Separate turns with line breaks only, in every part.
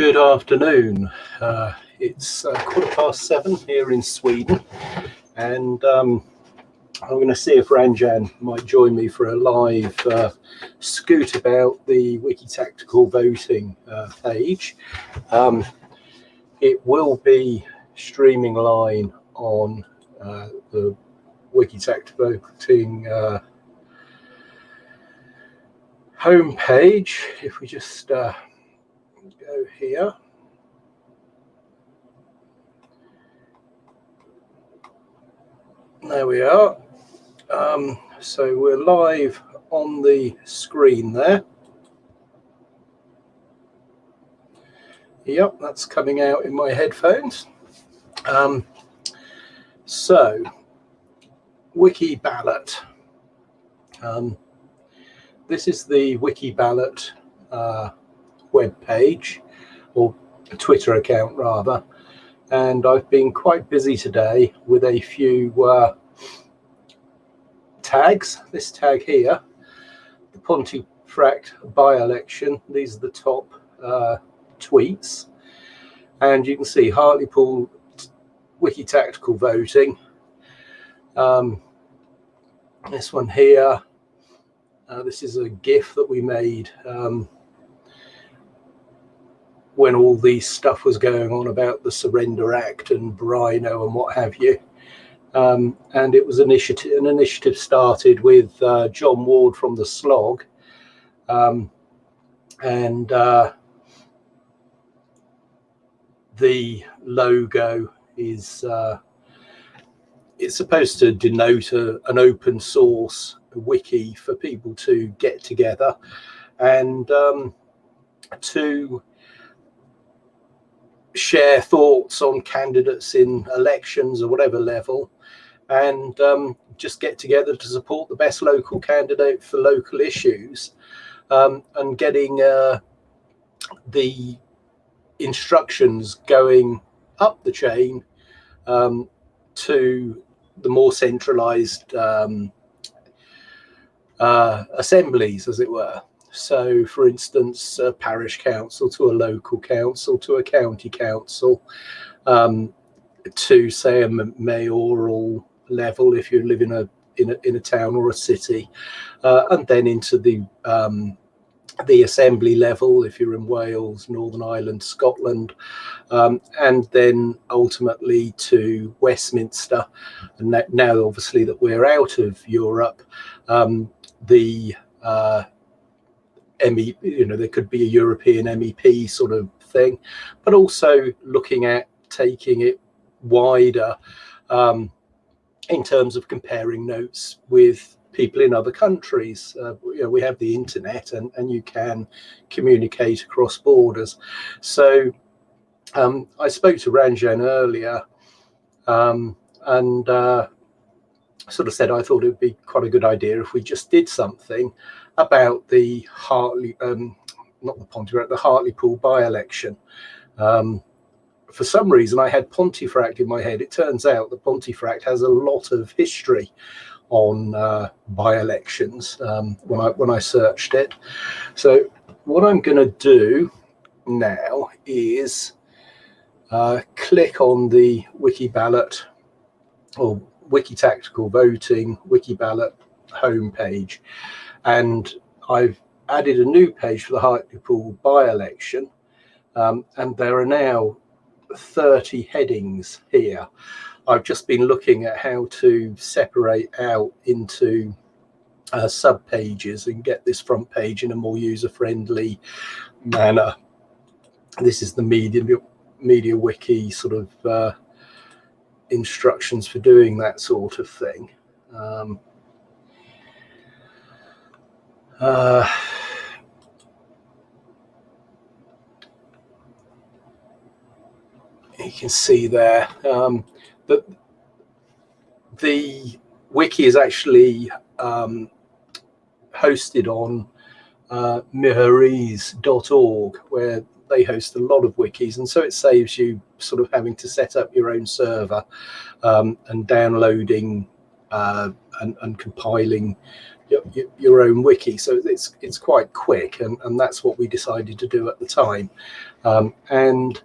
Good afternoon. Uh, it's uh, quarter past seven here in Sweden, and um, I'm going to see if Ranjan might join me for a live uh, scoot about the Wiki Tactical voting uh, page. Um, it will be streaming live on uh, the Wiki Tactical voting uh, homepage. If we just go here. There we are. Um, so we're live on the screen there. Yep, that's coming out in my headphones. Um, so, Wiki Ballot. Um, this is the Wiki Ballot uh, web page or Twitter account rather. And I've been quite busy today with a few uh, tags. This tag here, the Pontefract by-election. These are the top uh, tweets. And you can see Hartlepool Wiki Tactical voting. Um, this one here, uh, this is a GIF that we made um, when all this stuff was going on about the Surrender Act and Brino and what have you. Um, and it was initiative, an initiative started with uh, John Ward from the Slog. Um, and uh, the logo is uh, it's supposed to denote a, an open source wiki for people to get together and um, to share thoughts on candidates in elections or whatever level and um, just get together to support the best local candidate for local issues um, and getting uh, the instructions going up the chain um, to the more centralized um, uh, assemblies, as it were. So, for instance, a parish council to a local council to a county council um, to, say, a mayoral level if you live in a in a, in a town or a city, uh, and then into the um, the assembly level if you're in Wales, Northern Ireland, Scotland, um, and then ultimately to Westminster. And now, obviously, that we're out of Europe, um, the uh, ME, you know, there could be a European MEP sort of thing, but also looking at taking it wider um, in terms of comparing notes with people in other countries. Uh, you know, we have the internet and, and you can communicate across borders. So um, I spoke to Ranjan earlier um, and uh, sort of said I thought it would be quite a good idea if we just did something about the Hartley, um, not the Pontefract, the Hartlepool by-election. Um, for some reason, I had Pontefract in my head. It turns out that Pontefract has a lot of history on uh, by-elections um, when I when I searched it. So what I'm going to do now is uh, click on the Wiki Ballot or Wiki Tactical Voting Wiki Ballot homepage and I've added a new page for the Hartlepool by-election, um, and there are now 30 headings here. I've just been looking at how to separate out into uh, sub pages and get this front page in a more user-friendly manner. This is the media media wiki sort of uh, instructions for doing that sort of thing. Um, uh, you can see there um, that the wiki is actually um, hosted on uh, miraheze.org where they host a lot of wikis and so it saves you sort of having to set up your own server um, and downloading uh, and, and, compiling your, your, own wiki. So it's it's quite quick, and, and that's what we decided to do at the time. Um, and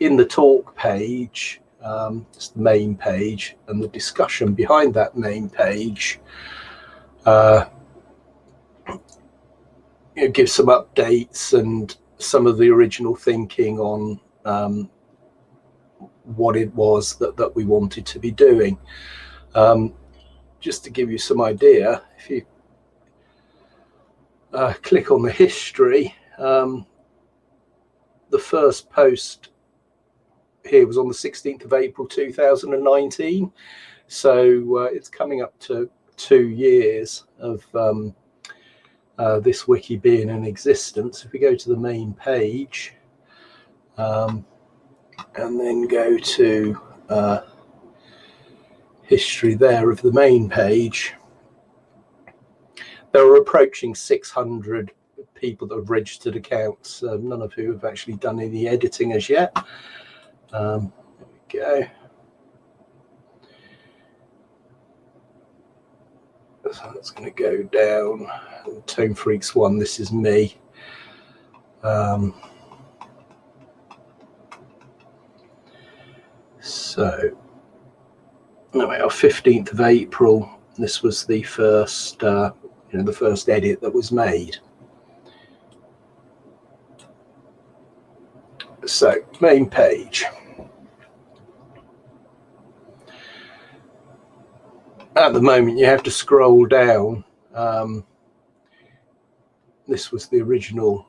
in the talk page, um, it's the main page, and the discussion behind that main page uh, you gives some updates and some of the original thinking on um, what it was that, that we wanted to be doing. Um, just to give you some idea, if you uh, click on the history, um, the first post here was on the 16th of April 2019. So uh, it's coming up to two years of um, uh, this wiki being in existence. If we go to the main page um, and then go to uh, history there of the main page, there are approaching 600 people that have registered accounts, uh, none of who have actually done any editing as yet. Um, there we go. So that's going to go down. Tone Freaks one, this is me. Um, so, anyway, our 15th of April, this was the first, uh, you know, the first edit that was made. So, main page. At the moment, you have to scroll down. Um, this was the original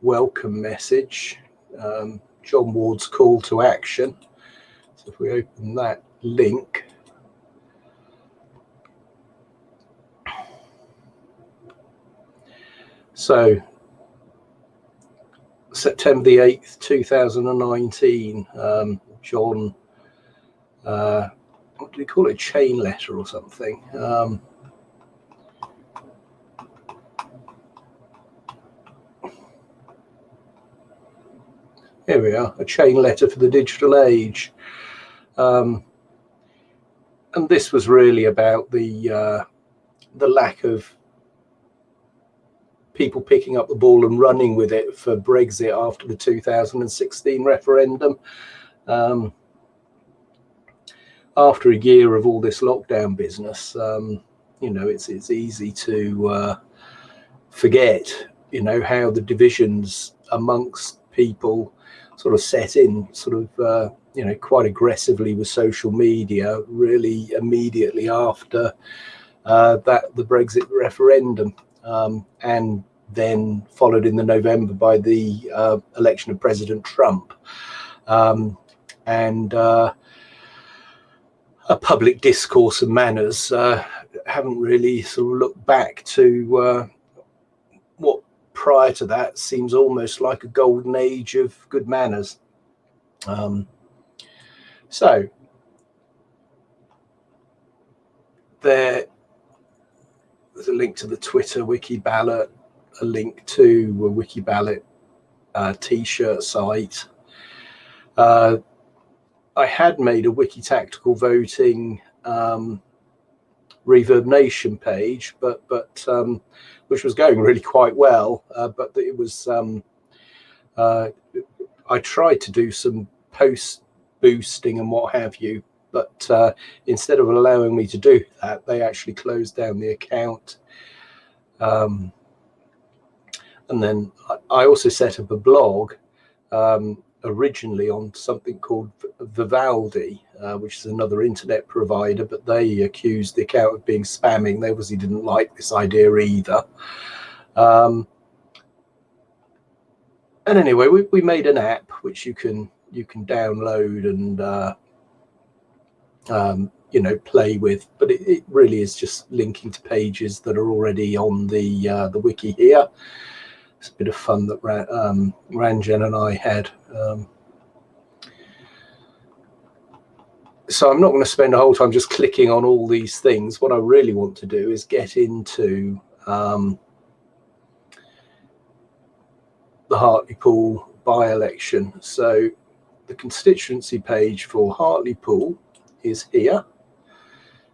welcome message, um, John Ward's call to action. So if we open that link, so September the 8th, 2019, um, John, uh, what do we call it, chain letter or something? Um, here we are, a chain letter for the digital age. Um, and this was really about the uh, the lack of people picking up the ball and running with it for Brexit after the 2016 referendum. Um, after a year of all this lockdown business, um, you know, it's it's easy to uh, forget, you know, how the divisions amongst people sort of set in, sort of, uh, you know, quite aggressively with social media, really immediately after uh, that the Brexit referendum um, and then followed in the November by the uh, election of President Trump. Um, and uh, a public discourse and manners uh, haven't really sort of looked back to uh, what prior to that seems almost like a golden age of good manners. Um, so there there's a link to the Twitter wiki ballot, a link to a wiki ballot uh, t-shirt site. Uh, I had made a wiki tactical voting um, Reverb Nation page, but but um, which was going really quite well, uh, but it was um, uh, I tried to do some post boosting and what have you, but uh, instead of allowing me to do that, they actually closed down the account. Um, and then I also set up a blog um, originally on something called Vivaldi, uh, which is another internet provider, but they accused the account of being spamming. They obviously didn't like this idea either. Um, and anyway, we, we made an app which you can you can download and uh, um, you know play with but it, it, really is just linking to pages that are already on the uh, the wiki here. It's a bit of fun that Ran, um, Ranjan and I had um, so I'm not going to spend a whole time just clicking on all these things. What I really want to do is get into um, the Hartlepool by-election. So the constituency page for Hartlepool is here.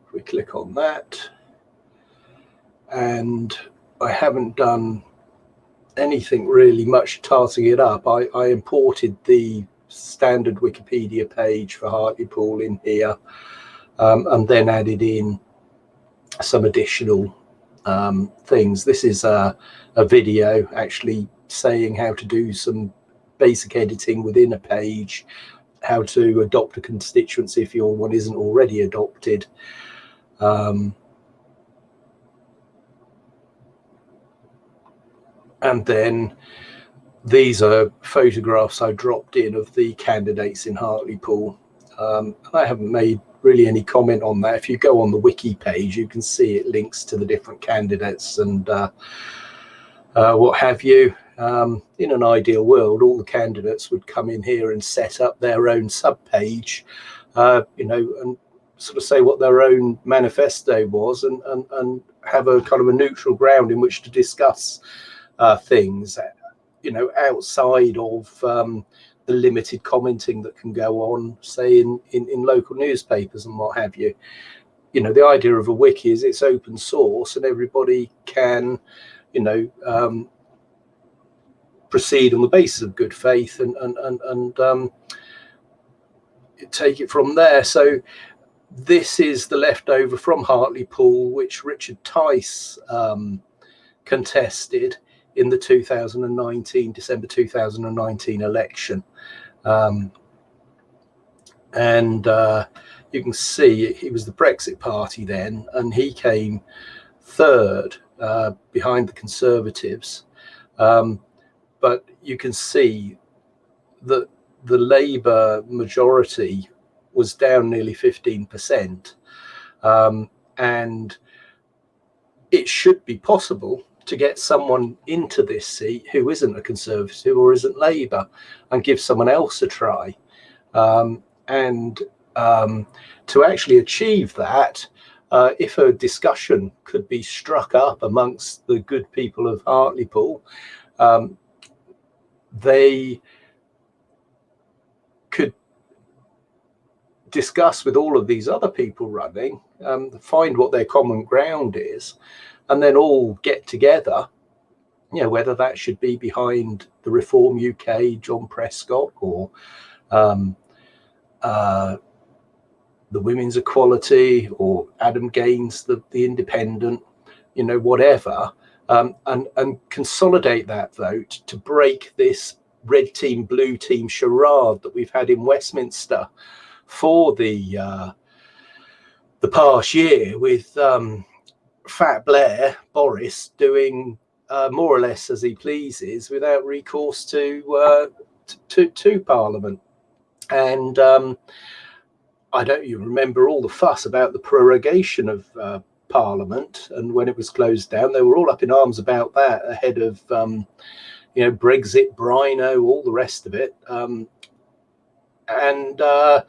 If we click on that, and I haven't done anything really much tarting it up, I, I imported the standard Wikipedia page for Hartlepool in here um, and then added in some additional um, things. This is a, a video actually saying how to do some basic editing within a page, how to adopt a constituency if your one isn't already adopted. Um, and then these are photographs I dropped in of the candidates in Hartlepool. Um, I haven't made really any comment on that. If you go on the wiki page, you can see it links to the different candidates and uh, uh, what have you. Um, in an ideal world, all the candidates would come in here and set up their own sub-page, uh, you know, and sort of say what their own manifesto was and, and, and have a kind of a neutral ground in which to discuss uh, things, you know, outside of um, the limited commenting that can go on, say, in, in, in local newspapers and what have you. You know, the idea of a wiki is it's open source and everybody can, you know, um, proceed on the basis of good faith and and and, and um, take it from there. So this is the leftover from Hartlepool, which Richard Tice um, contested in the 2019 December 2019 election. Um, and uh, you can see he was the Brexit party then, and he came third uh, behind the Conservatives. Um, but you can see that the Labour majority was down nearly 15%. Um, and it should be possible to get someone into this seat who isn't a Conservative or isn't Labour and give someone else a try. Um, and um, to actually achieve that, uh, if a discussion could be struck up amongst the good people of Hartlepool, um, they could discuss with all of these other people running, um, find what their common ground is, and then all get together. You know, whether that should be behind the Reform UK, John Prescott, or um, uh, the Women's Equality, or Adam Gaines, the, the Independent, you know, whatever, um, and, and consolidate that vote to break this red team, blue team charade that we've had in Westminster for the uh, the past year with um, Fat Blair, Boris, doing uh, more or less as he pleases without recourse to uh, to, to Parliament. And um, I don't even remember all the fuss about the prorogation of uh, Parliament. And when it was closed down, they were all up in arms about that ahead of, um, you know, Brexit, Brino, all the rest of it. Um, and uh,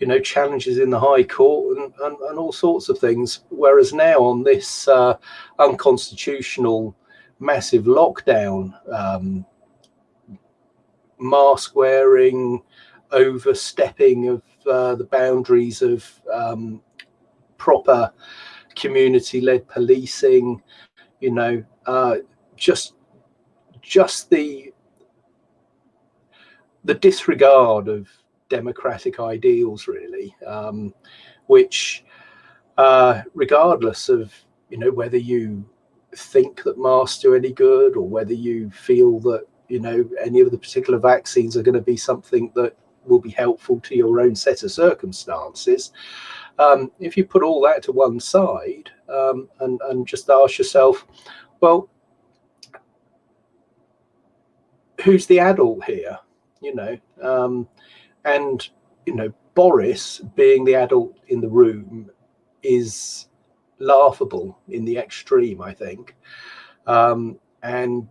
you know, challenges in the High Court and, and, and all sorts of things. Whereas now on this uh, unconstitutional massive lockdown, um, mask wearing, overstepping of uh, the boundaries of um, proper community-led policing, you know, uh, just just the the disregard of democratic ideals, really, um, which, uh, regardless of you know whether you think that masks do any good or whether you feel that you know any of the particular vaccines are going to be something that will be helpful to your own set of circumstances. Um, if you put all that to one side um, and, and just ask yourself, well, who's the adult here? You know, um, and you know boris being the adult in the room is laughable in the extreme i think um, and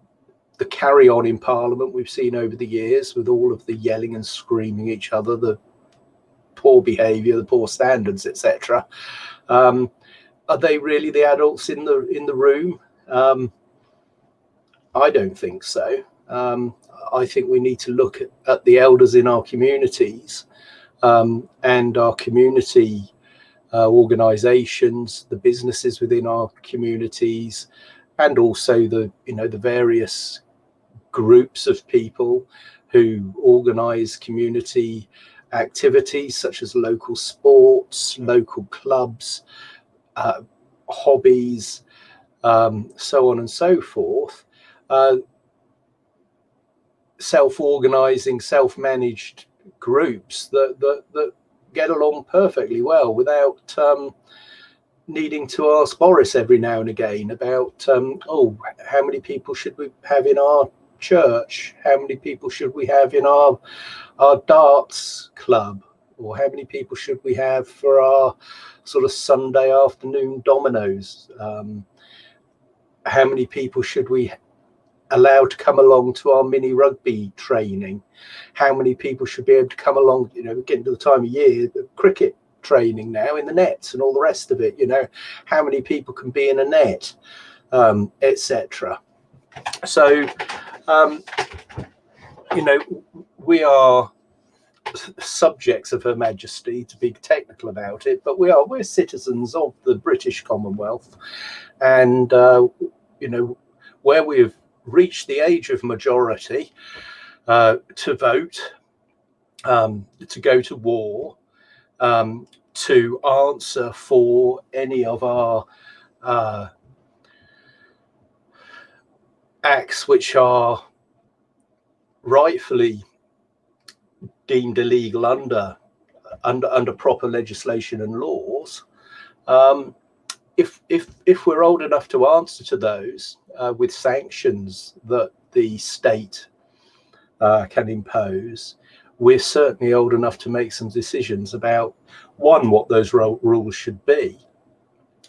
the carry on in parliament we've seen over the years with all of the yelling and screaming each other the poor behavior the poor standards etc um, are they really the adults in the in the room? Um, i don't think so. Um, I think we need to look at, at the elders in our communities um, and our community uh, organizations, the businesses within our communities, and also the you know the various groups of people who organise community activities such as local sports, local clubs, uh, hobbies, um, so on and so forth. Uh, self-organizing, self-managed groups that, that, that get along perfectly well without um, needing to ask Boris every now and again about, um, oh, how many people should we have in our church? How many people should we have in our our darts club? Or how many people should we have for our sort of Sunday afternoon dominoes? Um, how many people should we allow to come along to our mini rugby training? How many people should be able to come along, you know, getting to the time of year, the cricket training now in the nets and all the rest of it, you know, how many people can be in a net, um, etc. So, um, you know, we are subjects of Her Majesty to be technical about it, but we are we're citizens of the British Commonwealth, and uh, you know where we've reached the age of majority uh, to vote, um, to go to war, um, to answer for any of our uh, acts which are rightfully deemed illegal under under under proper legislation and laws. Um, if if if we're old enough to answer to those uh, with sanctions that the state uh, can impose, we're certainly old enough to make some decisions about one what those rules should be.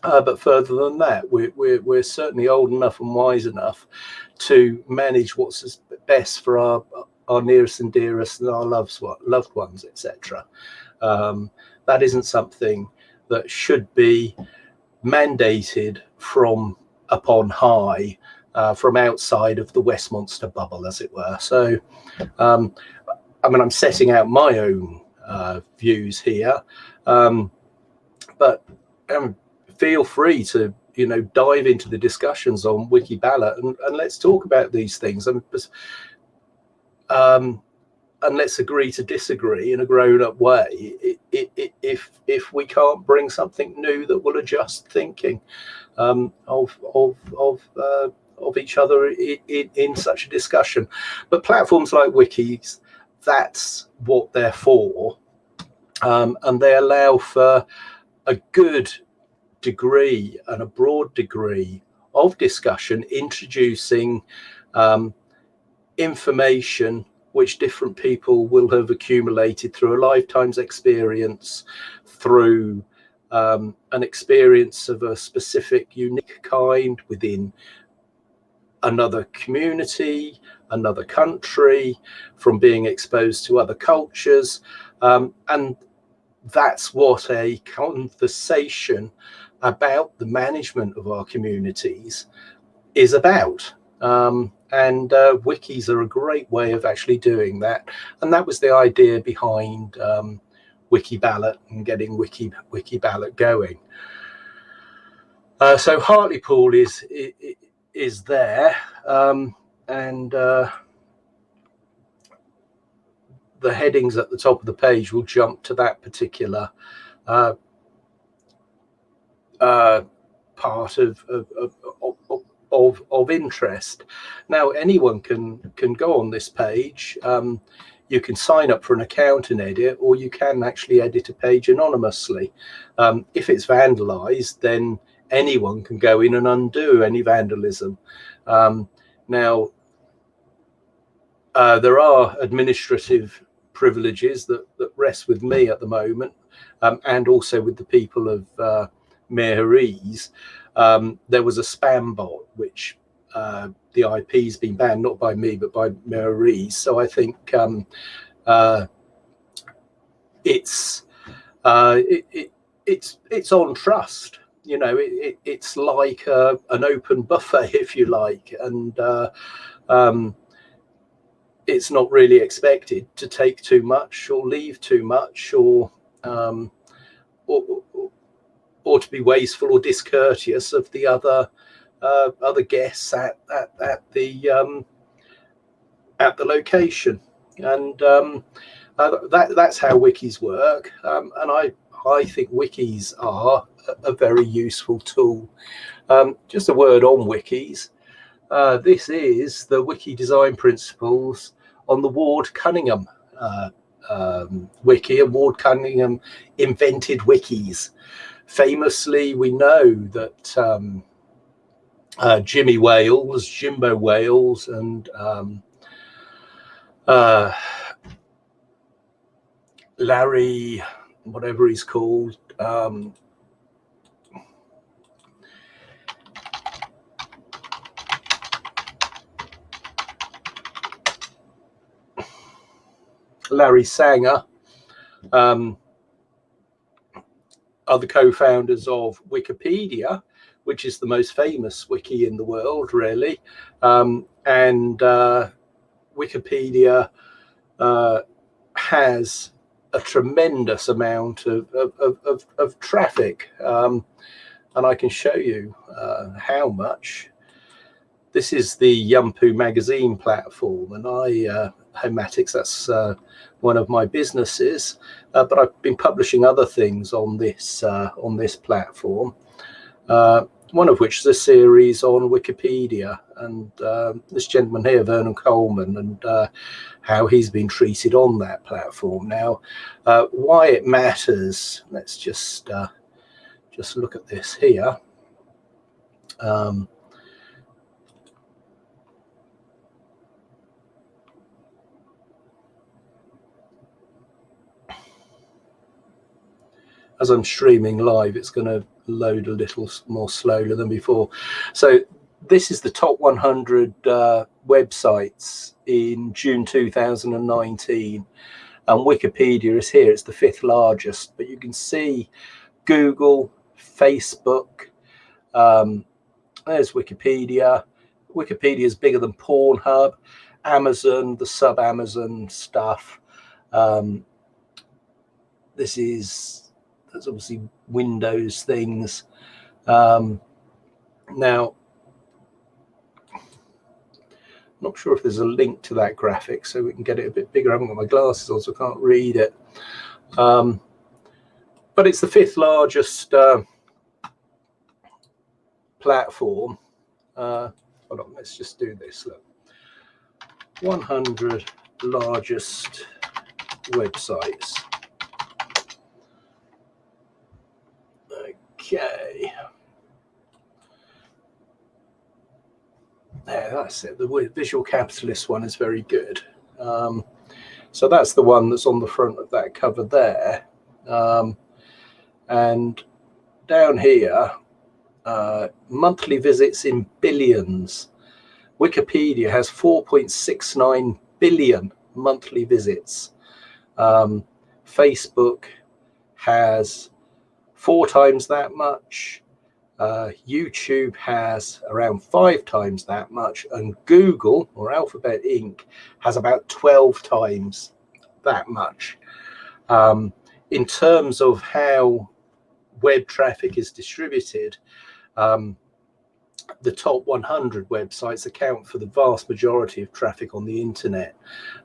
Uh, but further than that, we're, we're, we're certainly old enough and wise enough to manage what's best for our our nearest and dearest and our loves, loved ones, etc. Um, that isn't something that should be mandated from upon high, uh, from outside of the Westminster bubble, as it were. So, um, I mean, I'm setting out my own uh, views here, um, but um, feel free to you know dive into the discussions on Wikiballot and, and let's talk about these things. And um, and let's agree to disagree in a grown-up way if if we can't bring something new that will adjust thinking um, of of of uh, of each other in, in, such a discussion but platforms like wikis that's what they're for um, and they allow for a good degree and a broad degree of discussion introducing um, information which different people will have accumulated through a lifetime's experience, through um, an experience of a specific, unique kind within another community, another country, from being exposed to other cultures. Um, and that's what a conversation about the management of our communities is about. Um, and uh, wikis are a great way of actually doing that. And that was the idea behind um, Wikiballot and getting Wiki Wikiballot going. Uh, so Hartlepool is is there, um, and uh, the headings at the top of the page will jump to that particular uh, uh part of, of, of, of of interest. Now anyone can can go on this page. Um, you can sign up for an account and edit, or you can actually edit a page anonymously. Um, if it's vandalized, then anyone can go in and undo any vandalism. Um, now, uh, there are administrative privileges that, that rest with me at the moment, um, and also with the people of uh, Miraheze um, there was a spam bot which uh, the IP has been banned not by me but by Mary. So I think um, uh, it's uh, it, it, it's it's on trust. You know, it, it's like a, an open buffet, if you like, and uh, um, it's not really expected to take too much or leave too much or um, or, or to be wasteful or discourteous of the other uh, other guests at at, at the um, at the location. And um, uh, that, that's how wikis work. Um, and I, I think wikis are a, a very useful tool. Um, just a word on wikis. Uh, this is the wiki design principles on the Ward Cunningham uh, um, wiki, and Ward Cunningham invented wikis. Famously, we know that um, uh, Jimmy Wales, Jimbo Wales, and um, uh, Larry, whatever he's called, um, Larry Sanger um, are the co-founders of Wikipedia, which is the most famous wiki in the world, really. Um, and uh, Wikipedia uh, has a tremendous amount of, of, of, of traffic. Um, and I can show you uh, how much. This is the Yumpu magazine platform, and I uh, Homatics, that's uh, one of my businesses, uh, but I've been publishing other things on this uh, on this platform. Uh, one of which is a series on Wikipedia, and uh, this gentleman here, Vernon Coleman, and uh, how he's been treated on that platform. Now, why it matters? Let's just just look at this here. Um, as I'm streaming live, it's going to load a little more slowly than before. So this is the top 100 uh, websites in June 2019. And Wikipedia is here. It's the fifth largest, but you can see Google, Facebook, um, there's Wikipedia. Wikipedia is bigger than Pornhub, Amazon, the sub Amazon stuff. Um, this is there's obviously Windows things. Um, now, not sure if there's a link to that graphic so we can get it a bit bigger. I haven't got my glasses on, so I can't read it. Um, but it's the fifth largest uh, platform. Uh, hold on, let's just do this. Look, 100 largest websites. Okay. There, that's it. The visual capitalist one is very good. Um, so that's the one that's on the front of that cover there. Um, and down here, uh, monthly visits in billions. Wikipedia has 4.69 billion monthly visits. Um, Facebook has four times that much. Uh, YouTube has around five times that much, and Google or Alphabet Inc. has about 12 times that much. Um, in terms of how web traffic is distributed, um, the top 100 websites account for the vast majority of traffic on the internet,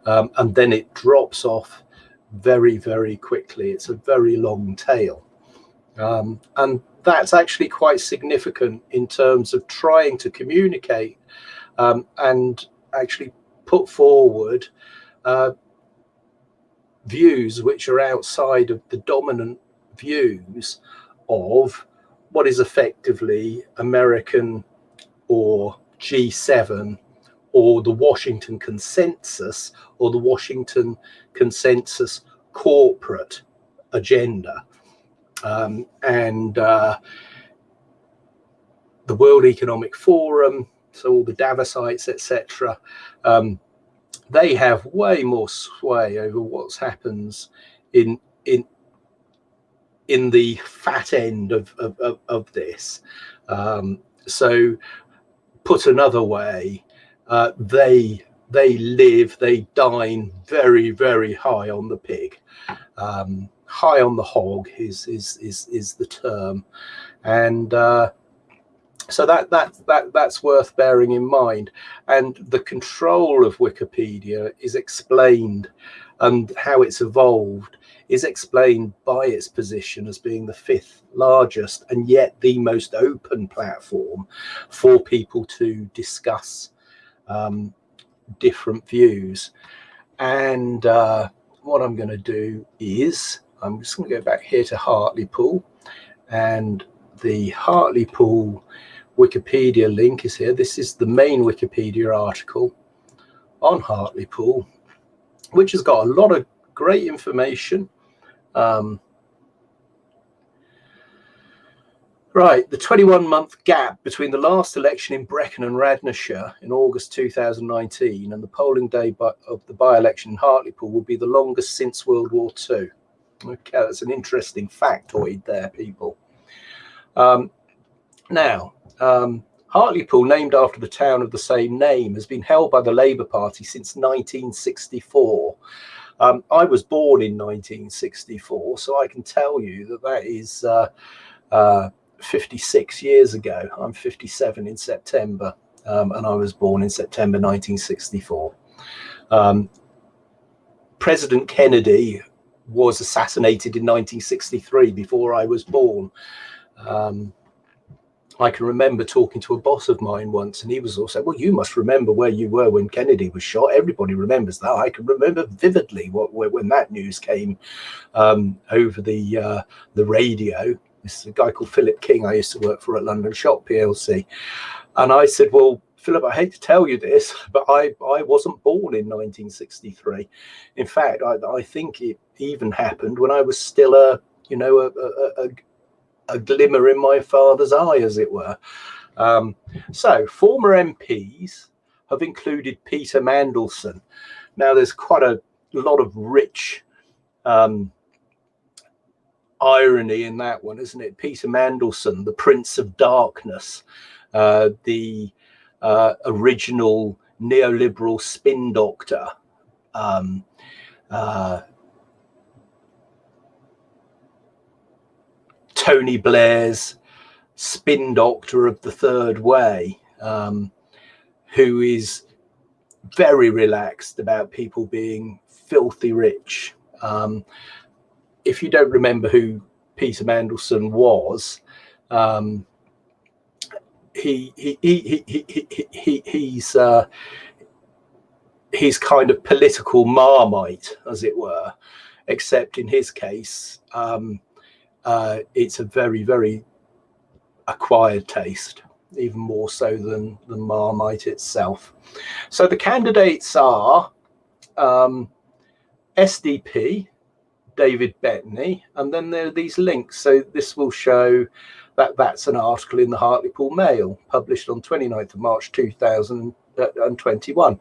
um, and then it drops off very, very quickly. It's a very long tail. Um, and that's actually quite significant in terms of trying to communicate um, and actually put forward uh, views which are outside of the dominant views of what is effectively American or G7 or the Washington consensus or the Washington consensus corporate agenda um, and uh, the World Economic Forum, so all the Davosites, etc. Um, they have way more sway over what happens in in in the fat end of of, of, of this. Um, so, put another way, uh, they they live, they dine very very high on the pig. Um, high on the hog is is is is the term, and uh, so that that that that's worth bearing in mind. And the control of wikipedia is explained and how it's evolved is explained by its position as being the fifth largest and yet the most open platform for people to discuss um, different views. And uh, what i'm going to do is i'm just going to go back here to hartlepool and the hartlepool Wikipedia link is here. This is the main Wikipedia article on Hartlepool, which has got a lot of great information. Um, right, the 21 month gap between the last election in Brecon and Radnorshire in August 2019 and the polling day of the by election in Hartlepool will be the longest since World War II. Okay, that's an interesting factoid there, people. Um, now, um, Hartlepool, named after the town of the same name, has been held by the Labour Party since 1964. Um, I was born in 1964, so I can tell you that that is uh, uh, 56 years ago. I'm 57 in September, um, and I was born in September 1964. Um, President Kennedy was assassinated in 1963 before I was born. Um, I can remember talking to a boss of mine once, and he was also, well, you must remember where you were when Kennedy was shot. Everybody remembers that. I can remember vividly what, when that news came um, over the uh, the radio. This is a guy called Philip King. I used to work for at London Shop PLC, and I said, well. Philip, I hate to tell you this, but I, I wasn't born in 1963. In fact, I, I think it even happened when I was still a, you know, a, a, a a glimmer in my father's eye, as it were. Um, so, former MPs have included Peter Mandelson. Now, there's quite a lot of rich um, irony in that one, isn't it? Peter Mandelson, the Prince of Darkness, uh, the uh, original neoliberal spin doctor. Um, uh, Tony Blair's spin doctor of the third way, um, who is very relaxed about people being filthy rich. Um, if you don't remember who Peter Mandelson was, um, he, he, he, he, he, he, he's uh, he's kind of political marmite, as it were, except in his case, um, uh, it's a very, very acquired taste, even more so than, the Marmite itself. So the candidates are um, SDP, David Bettney, and then there are these links. So this will show that that's an article in the Hartlepool Mail published on 29th of March 2021.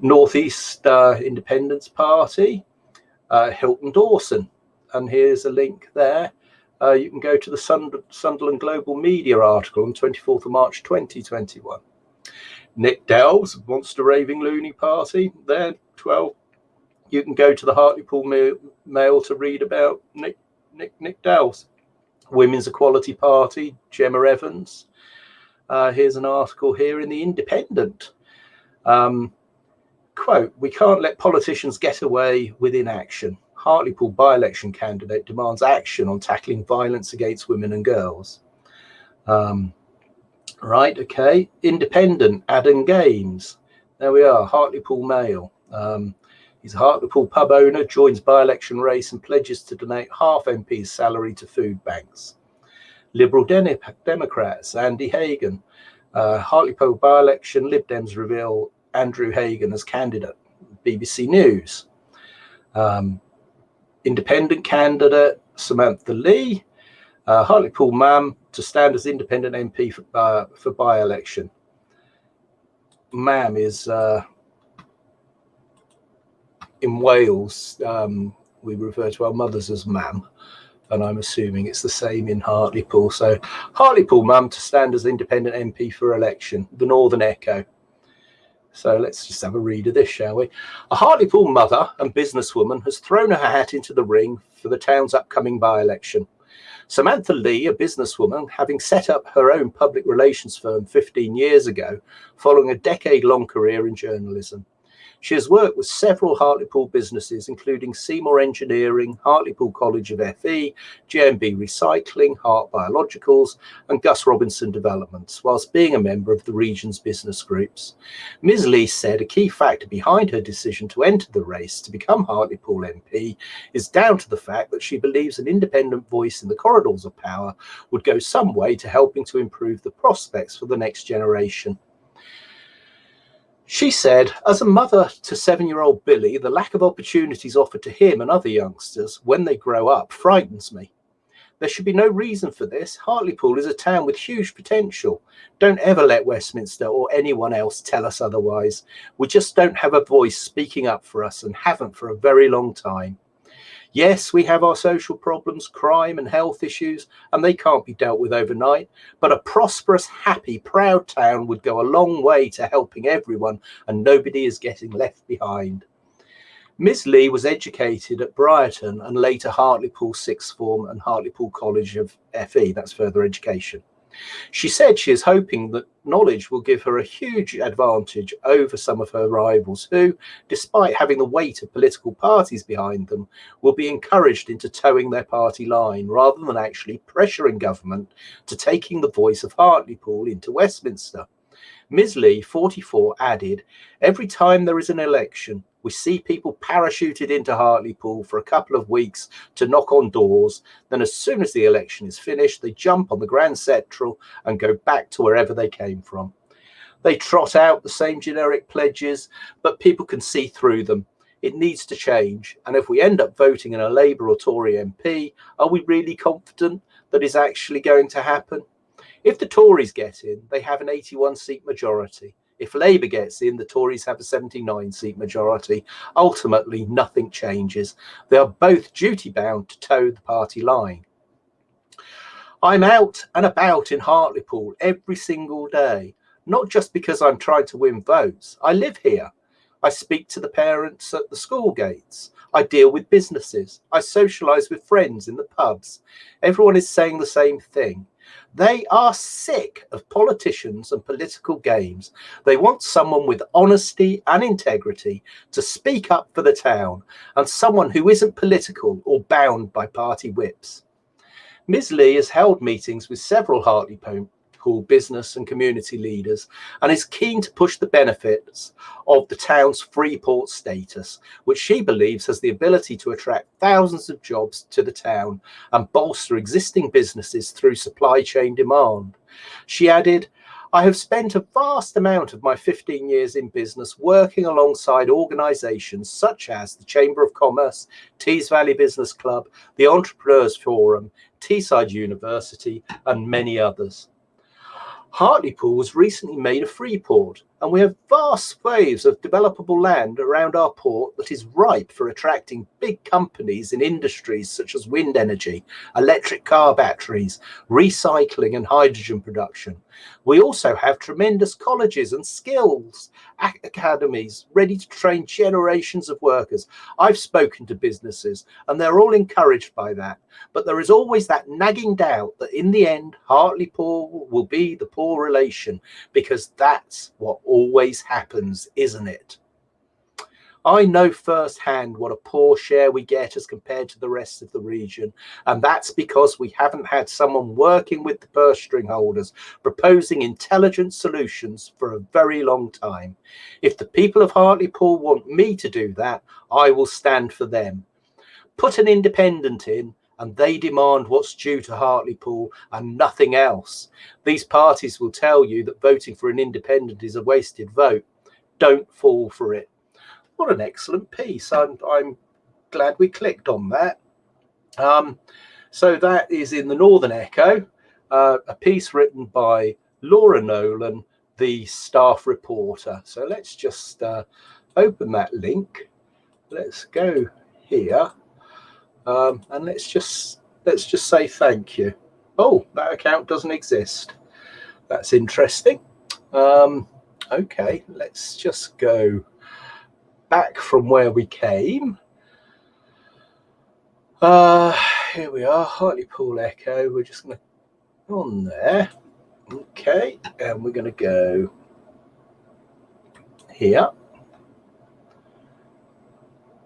Northeast uh, Independence Party, uh, Hilton Dawson, and here's a link there. Uh, you can go to the Sund Sunderland Global Media article on 24th of March 2021. Nick Dells, Monster Raving Loony Party, there, 12. You can go to the Hartlepool Mail to read about Nick, Nick, Nick Dells. Women's Equality Party, Gemma Evans. Uh, here's an article here in the Independent. Um, quote, we can't let politicians get away with inaction. Hartlepool by-election candidate demands action on tackling violence against women and girls. Um, right, okay. Independent, Adam Gaines. There we are, Hartlepool Mail. Um, he's a Hartlepool pub owner, joins by-election race and pledges to donate half MP's salary to food banks. Liberal De Democrats, Andy Hagan. Uh, Hartlepool by-election, Lib Dems reveal Andrew Hagan as candidate. BBC News. Um, independent candidate Samantha Lee, uh, Hartlepool Mam to stand as independent MP for, uh, for by-election. Mam is uh, in Wales, um, we refer to our mothers as Mam, and I'm assuming it's the same in Hartlepool. So Hartlepool Mam to stand as independent MP for election, the Northern Echo. So let's just have a read of this, shall we? A Hartlepool mother and businesswoman has thrown her hat into the ring for the town's upcoming by-election. Samantha Lee, a businesswoman, having set up her own public relations firm 15 years ago, following a decade long career in journalism. She has worked with several Hartlepool businesses, including Seymour Engineering, Hartlepool College of FE, GMB Recycling, Hart Biologicals, and Gus Robinson Developments, whilst being a member of the region's business groups. Ms. Lee said a key factor behind her decision to enter the race to become Hartlepool MP is down to the fact that she believes an independent voice in the corridors of power would go some way to helping to improve the prospects for the next generation. She said, as a mother to seven year old Billy, the lack of opportunities offered to him and other youngsters when they grow up frightens me. There should be no reason for this. Hartlepool is a town with huge potential. Don't ever let Westminster or anyone else tell us otherwise. We just don't have a voice speaking up for us and haven't for a very long time. Yes, we have our social problems, crime and health issues, and they can't be dealt with overnight. But a prosperous, happy, proud town would go a long way to helping everyone, and nobody is getting left behind. Miss Lee was educated at Brighton and later Hartlepool Sixth Form and Hartlepool College of FE, that's further education. She said she is hoping that knowledge will give her a huge advantage over some of her rivals who, despite having the weight of political parties behind them, will be encouraged into towing their party line rather than actually pressuring government to taking the voice of Hartlepool into Westminster. Ms. Lee, 44, added, Every time there is an election, we see people parachuted into Hartlepool for a couple of weeks to knock on doors. Then, as soon as the election is finished, they jump on the Grand Central and go back to wherever they came from. They trot out the same generic pledges, but people can see through them. It needs to change. And if we end up voting in a Labour or Tory MP, are we really confident that is actually going to happen? If the Tories get in, they have an 81 seat majority. If Labour gets in, the Tories have a 79 seat majority. Ultimately, nothing changes. They are both duty bound to toe the party line. I'm out and about in Hartlepool every single day, not just because I'm trying to win votes. I live here. I speak to the parents at the school gates. I deal with businesses. I socialise with friends in the pubs. Everyone is saying the same thing. They are sick of politicians and political games. They want someone with honesty and integrity to speak up for the town and someone who isn't political or bound by party whips. Ms. Lee has held meetings with several Business and community leaders and is keen to push the benefits of the town's free port status, which she believes has the ability to attract thousands of jobs to the town and bolster existing businesses through supply chain demand. She added, I have spent a vast amount of my 15 years in business working alongside organisations such as the Chamber of Commerce, Tees Valley Business Club, the Entrepreneurs Forum, Teesside University, and many others. Hartlepool was recently made a free port, and we have vast swathes of developable land around our port that is ripe for attracting big companies in industries such as wind energy, electric car batteries, recycling and hydrogen production. We also have tremendous colleges and skills academies ready to train generations of workers. I've spoken to businesses and they're all encouraged by that. But there is always that nagging doubt that in the end, Hartlepool will be the poor relation because that's what always happens, isn't it? I know firsthand what a poor share we get as compared to the rest of the region. And that's because we haven't had someone working with the purse string holders, proposing intelligent solutions for a very long time. If the people of Hartlepool want me to do that, I will stand for them. Put an independent in and they demand what's due to Hartlepool and nothing else. These parties will tell you that voting for an independent is a wasted vote. Don't fall for it what an excellent piece. I'm, I'm glad we clicked on that. Um, so that is in the Northern Echo, uh, a piece written by Laura Nolan, the staff reporter. So let's just uh, open that link. Let's go here, um, and let's just let's just say thank you. Oh, that account doesn't exist. That's interesting. Um, okay, let's just go back from where we came. Uh, here we are, Hartlepool Echo. We're just going to on there. Okay, and we're going to go here.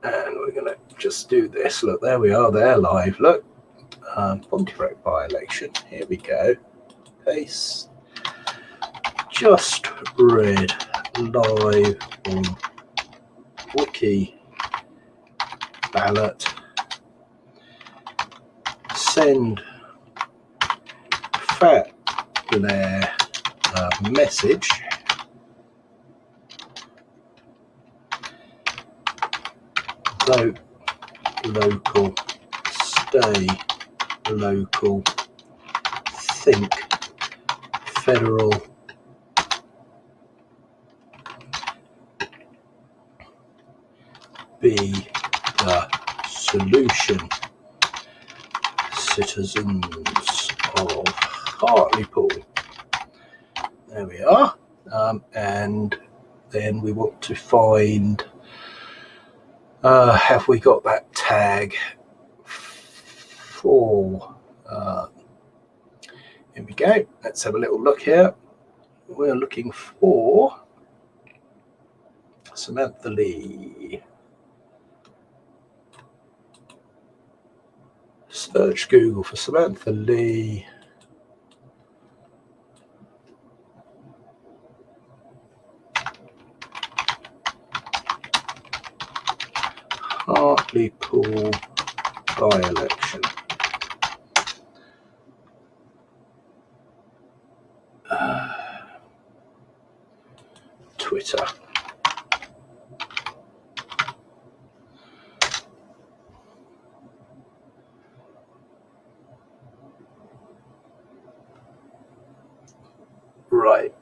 And we're going to just do this. Look, there we are, there live. Look, um, Pontefract by-election. Here we go. Paste. Just read live on Wiki ballot. Send Fat Blair message. Vote local, stay local, think federal. Be the solution. Citizens of Hartlepool. There we are. Um, and then we want to find uh, have we got that tag for uh, here we go. Let's have a little look here. We're looking for Samantha Lee. Search Google for Samantha Lee Hartlepool by-election. Uh, Twitter. Right.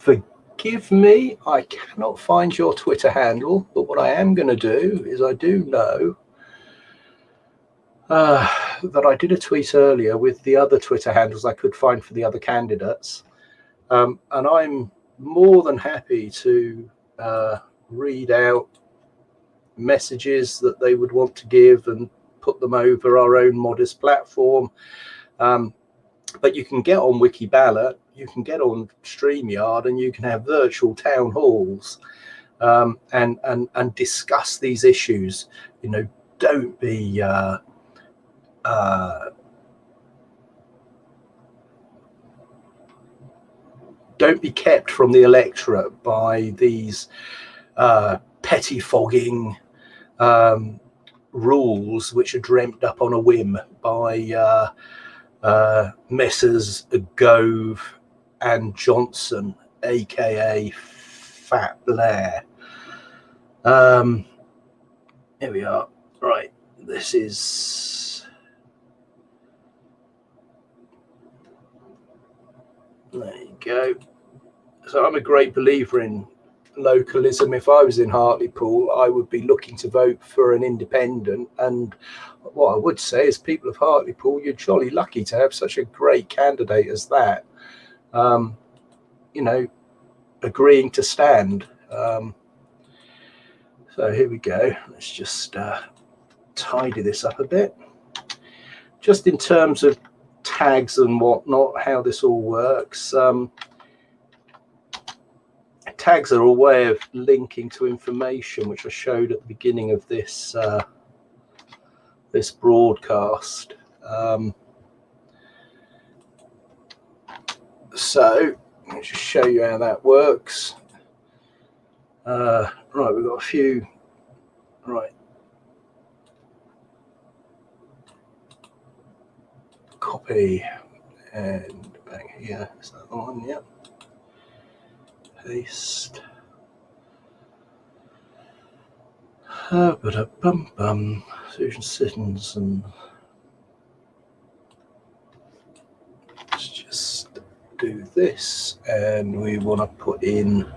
Forgive me, I cannot find your Twitter handle, what I am going to do is I do know uh, that I did a tweet earlier with the other Twitter handles I could find for the other candidates. Um, and I'm more than happy to uh, read out messages that they would want to give and put them over our own modest platform. Um, but you can get on Wikiballot you can get on StreamYard and you can have virtual town halls um, and, and, and discuss these issues. You know, don't be uh, uh, don't be kept from the electorate by these uh, pettifogging um, rules which are dreamt up on a whim by uh, uh, Messrs. Gove and Johnson, aka Fat Blair. Um, here we are. Right, this is. There you go. So I'm a great believer in localism. If I was in Hartlepool, I would be looking to vote for an independent. And what I would say is, people of Hartlepool, you're jolly lucky to have such a great candidate as that um, you know, agreeing to stand. Um, so here we go. Let's just uh, tidy this up a bit. Just in terms of tags and whatnot, how this all works. Um, tags are a way of linking to information, which I showed at the beginning of this uh, this broadcast. Um, so let me just show you how that works. Uh, right, we've got a few. Right. Copy and bang here. Is that the one? Yep. Paste. Uh, but a bum bum. Susan Sittons and Let's just do this and we want to put in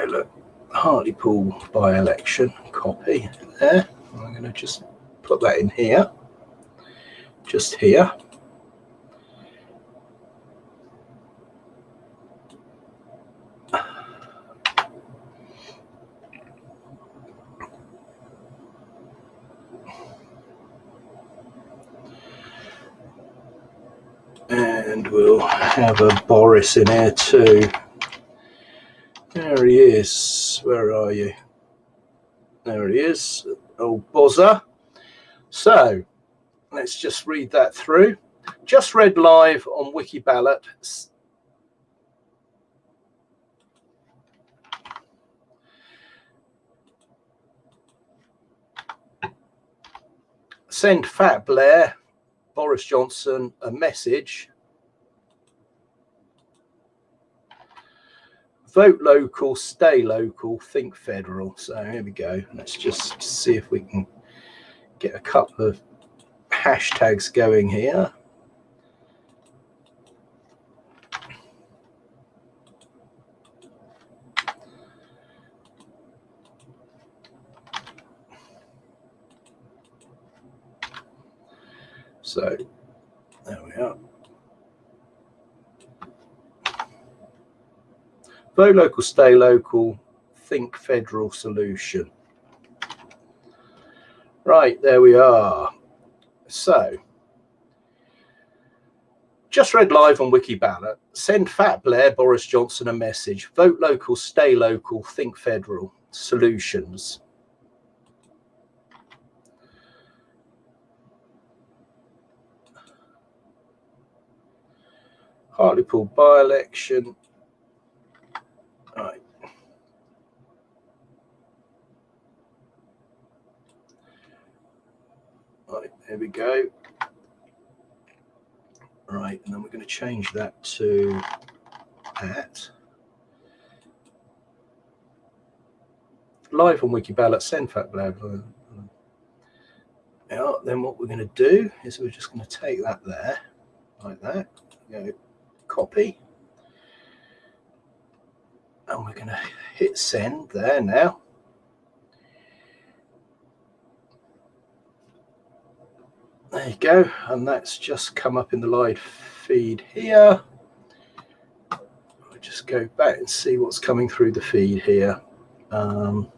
go, look, Hartlepool by-election, copy there. I'm going to just put that in here, just here. And we'll have a Boris in here too. There he is. Where are you? There he is. Old buzzer. So let's just read that through. Just read live on Wikiballot. Send Fat Blair, Boris Johnson, a message. Vote local, stay local, think federal. So here we go. Let's just see if we can get a couple of hashtags going here. So there we are. Vote local, stay local, think federal solution. Right, there we are. So, just read live on Wikiballot. Send Fat Blair, Boris Johnson a message. Vote local, stay local, think federal solutions. Hartlepool by-election. Right. Right, there we go. Right, and then we're going to change that to at. Live on Wikiballot, send fact blah, blah. Yeah, then what we're going to do is we're just going to take that there, like that. Go copy. And we're going to hit send there now. There you go. And that's just come up in the live feed here. I'll just go back and see what's coming through the feed here. Um,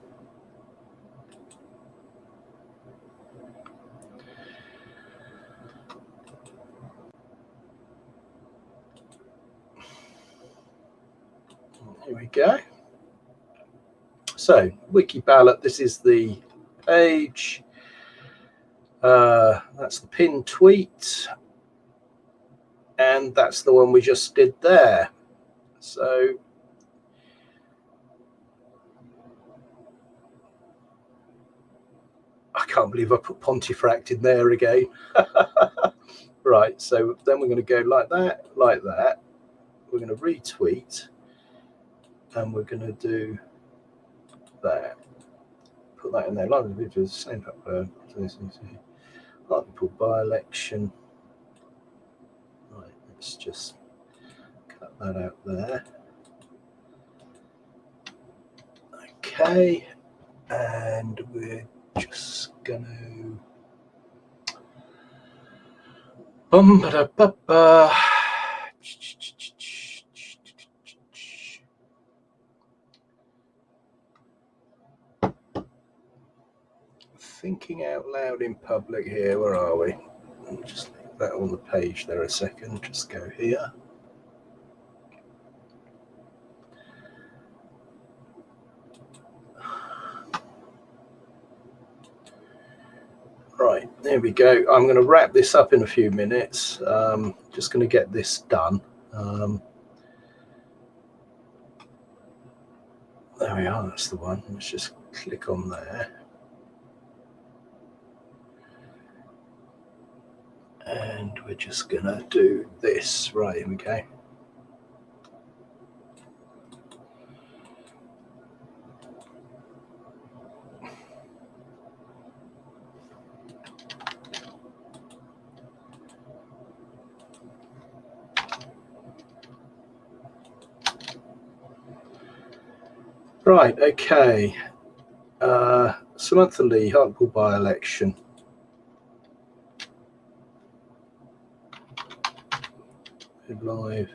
Here we go. So, Wikiballot, this is the page. Uh, that's the pin tweet. And that's the one we just did there. So, I can't believe I put Pontefract in there again. right, so then we're going to go like that, like that. We're going to retweet and we're going to do that. Put that in there. Live videos, same uh, Hartlepool by-election. Right, let's just cut that out there. Okay, and we're just going to bum ba da ba ba thinking out loud in public here. Where are we? Just leave that on the page there a second. Just go here. Right, there we go. I'm going to wrap this up in a few minutes. Um, just going to get this done. Um, there we are, that's the one. Let's just click on there. And we're just gonna do this right here we go Right, okay. Uh, Samantha Lee, Hartlepool by-election. Live.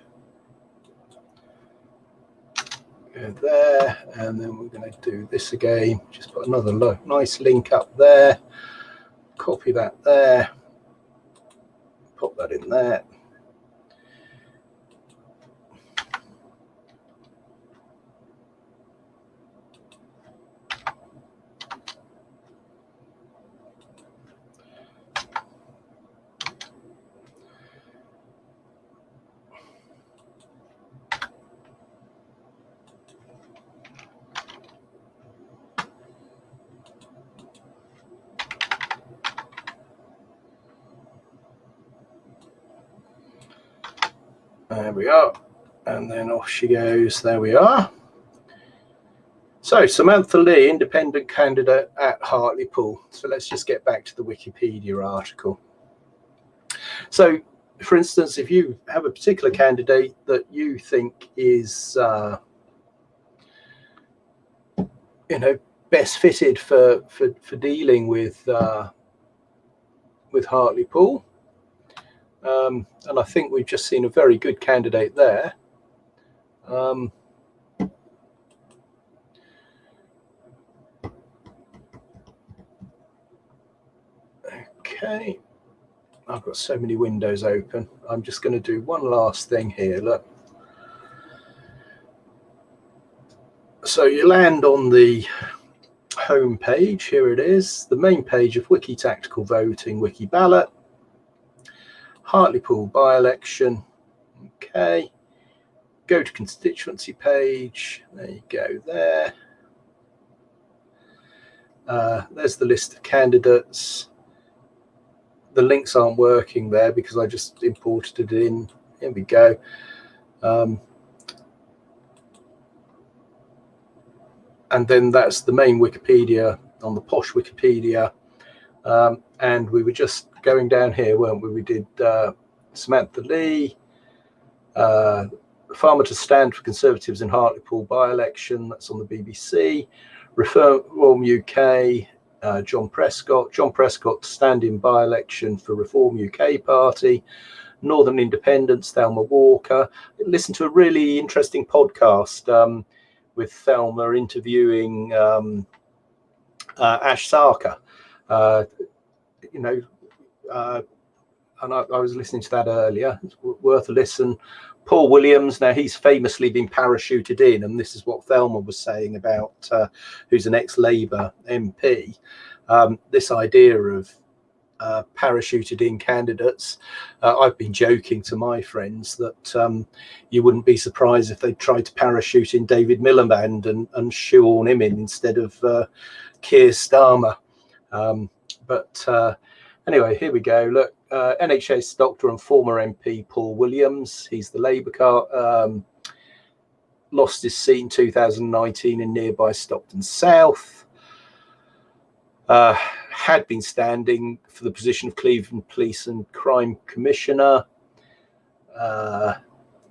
Go there, and then we're going to do this again. Just put another nice link up there. Copy that there. Pop that in there. There we are. And then off she goes. There we are. So Samantha Lee, independent candidate at Hartlepool. So let's just get back to the Wikipedia article. So, for instance, if you have a particular candidate that you think is, uh, you know, best fitted for for, for dealing with uh, with Hartlepool, um, and I think we've just seen a very good candidate there. Um, Okay. I've got so many windows open. I'm just going to do one last thing here. Look. So you land on the home page. Here it is, the main page of Wiki Tactical Voting, Wiki Ballot, Hartlepool by-election. Okay. Go to constituency page. There you go there. Uh, there's the list of candidates the links aren't working there because I just imported it in. Here we go. Um, and then that's the main Wikipedia on the posh Wikipedia. Um, and we were just going down here, weren't we? We did uh, Samantha Lee, uh, Farmer to Stand for Conservatives in Hartlepool by-election, that's on the BBC, Reform UK, uh, John Prescott. John Prescott standing by-election for Reform UK Party. Northern Independence, Thelma Walker. Listen to a really interesting podcast um, with Thelma interviewing um, uh, Ash Sarkar. Uh, you know, uh, and I, I, was listening to that earlier. It's worth a listen. Paul Williams, now he's famously been parachuted in, and this is what Thelma was saying about uh, who's an ex-Labour MP. Um, this idea of uh, parachuted in candidates. Uh, I've been joking to my friends that um, you wouldn't be surprised if they tried to parachute in David Miliband and, and shoehorn him in instead of uh, Keir Starmer. Um, but uh, anyway, here we go. Look, uh, NHS doctor and former MP Paul Williams. He's the Labour car. Um, lost his seat in 2019 in nearby Stockton South. Uh, had been standing for the position of Cleveland Police and Crime Commissioner. Uh,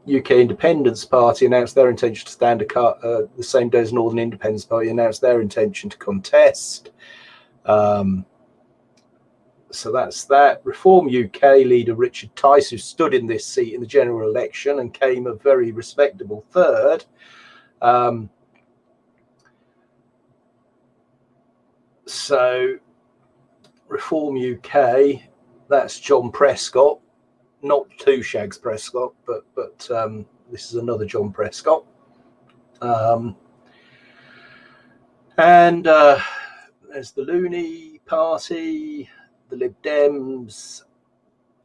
UK Independence Party announced their intention to stand a car, uh, the same day as Northern Independence Party announced their intention to contest. Um, so that's that. Reform UK leader Richard Tice, who stood in this seat in the general election and came a very respectable third. Um, so Reform UK, that's John Prescott, not two Shags Prescott, but but um, this is another John Prescott. Um, and uh, there's the Loony Party, the Lib Dems,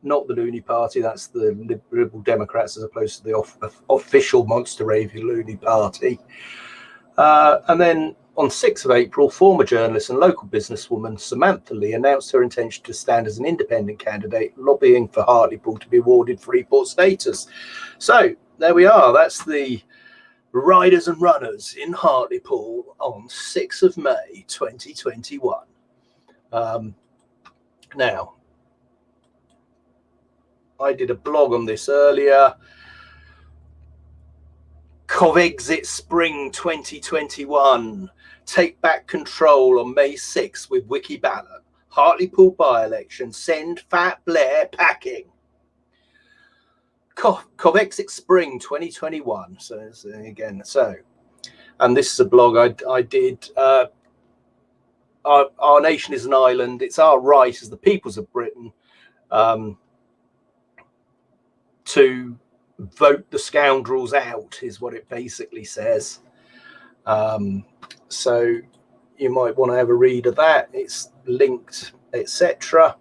not the Loony Party, that's the Liberal Democrats as opposed to the off, official Monster Ravy Loony Party. Uh, and then on 6th of April, former journalist and local businesswoman Samantha Lee announced her intention to stand as an independent candidate, lobbying for Hartlepool to be awarded Freeport status. So there we are. That's the riders and runners in Hartlepool on 6th of May 2021. Um, now, I did a blog on this earlier. Covexit Spring 2021. Take back control on May 6th with Wiki Ballot. Hartlepool by-election. Send Fat Blair packing. Co Spring 2021. So, so, again, so, and this is a blog I, I did uh, our, our nation is an island. It's our right as the peoples of Britain um, to vote the scoundrels out, is what it basically says. Um, so you might want to have a read of that. It's linked, etc.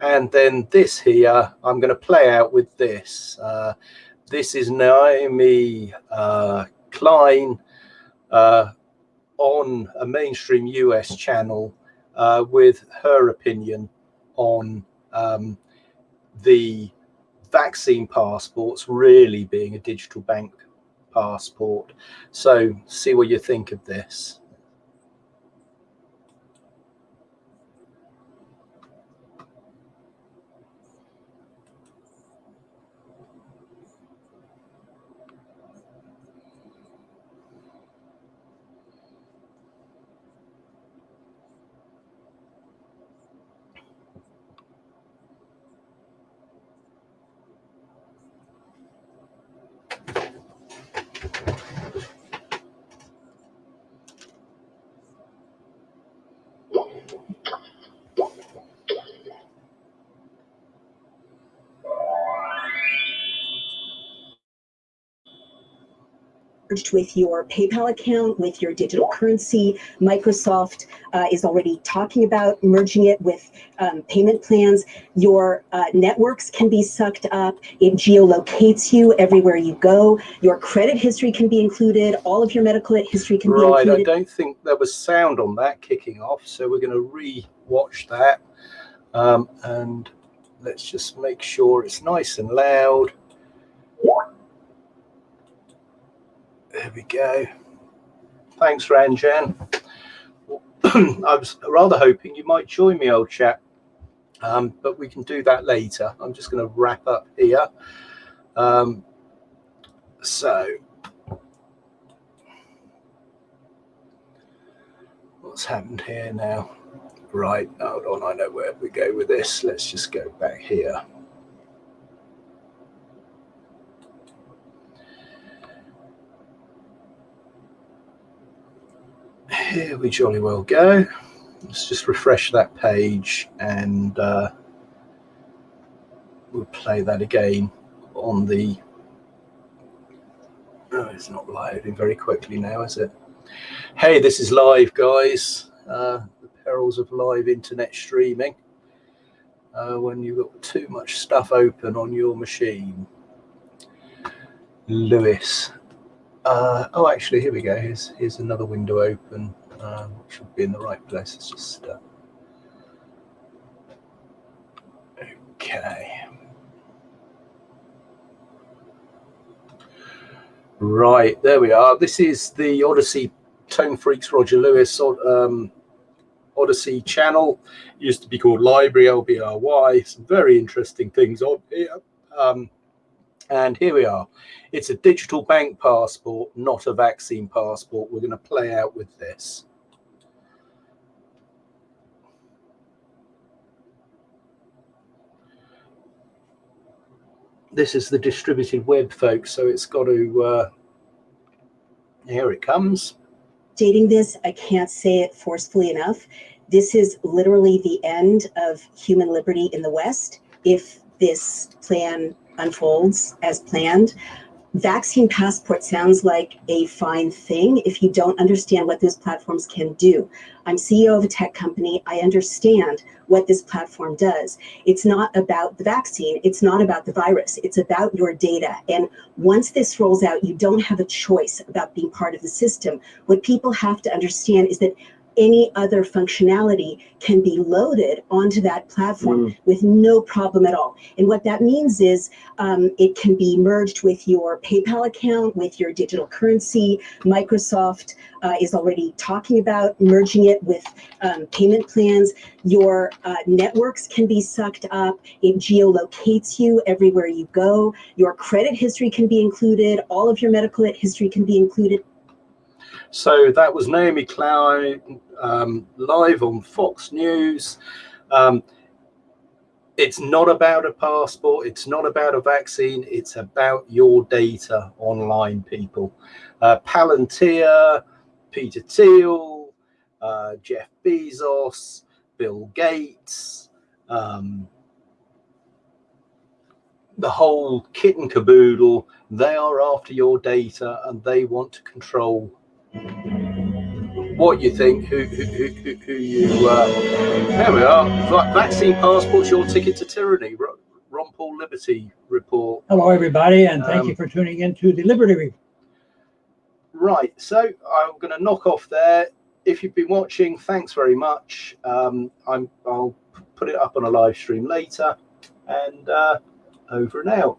And then this here, I'm going to play out with this. Uh, this is Naomi uh, Klein, uh, on a mainstream US channel uh, with her opinion on um, the vaccine passports really being a digital bank passport. So see what you think of this.
With your PayPal account, with your digital currency. Microsoft uh, is already talking about merging it with um, payment plans. Your uh, networks can be sucked up. It geolocates you everywhere you go. Your credit history can be included. All of your medical history can
right,
be included.
Right, I don't think there was sound on that kicking off, so we're going to re-watch that. Um, and let's just make sure it's nice and loud. There we go. Thanks, Ranjan. I was rather hoping you might join me, old chap, um, but we can do that later. I'm just going to wrap up here. Um, so, what's happened here now? Right, hold on, I know where we go with this. Let's just go back here. Here we jolly well go. Let's just refresh that page and uh, we'll play that again on the. Oh, it's not loading very quickly now, is it? Hey, this is live, guys. Uh, the perils of live internet streaming. Uh, when you've got too much stuff open on your machine. Lewis. Uh, oh, actually, here we go. Here's, here's another window open um, should be in the right place. It's just uh, okay. Right, there we are. This is the Odysee Tone Freaks Roger Lewis um, Odysee channel. It used to be called Library LBRY. Some very interesting things on here. Um, and here we are. It's a digital bank passport, not a vaccine passport. We're going to play out with this. This is the distributed web, folks. So it's got to, uh, here it comes.
Dating this, I can't say it forcefully enough. This is literally the end of human liberty in the West if this plan unfolds as planned vaccine passport sounds like a fine thing if you don't understand what those platforms can do. I'm CEO of a tech company. I understand what this platform does. It's not about the vaccine. It's not about the virus. It's about your data. And once this rolls out, you don't have a choice about being part of the system. What people have to understand is that any other functionality can be loaded onto that platform mm. with no problem at all. And what that means is um, it can be merged with your PayPal account, with your digital currency. Microsoft uh, is already talking about merging it with um, payment plans. Your uh, networks can be sucked up. It geolocates you everywhere you go. Your credit history can be included. All of your medical history can be included.
So that was Naomi Klein um, live on Fox News. Um, it's not about a passport. It's not about a vaccine. It's about your data online, people. Uh, Palantir, Peter Thiel, uh, Jeff Bezos, Bill Gates, um, the whole kit and caboodle, they are after your data and they want to control what you think, who who, who, who you. Uh, there we are. Vaccine passports, your ticket to tyranny. Ron Paul Liberty report.
Hello, everybody, and thank um, you for tuning in to the Liberty Report.
Right, so I'm going to knock off there. If you've been watching, thanks very much. Um, I'm, I'll put it up on a live stream later, and uh, over and out.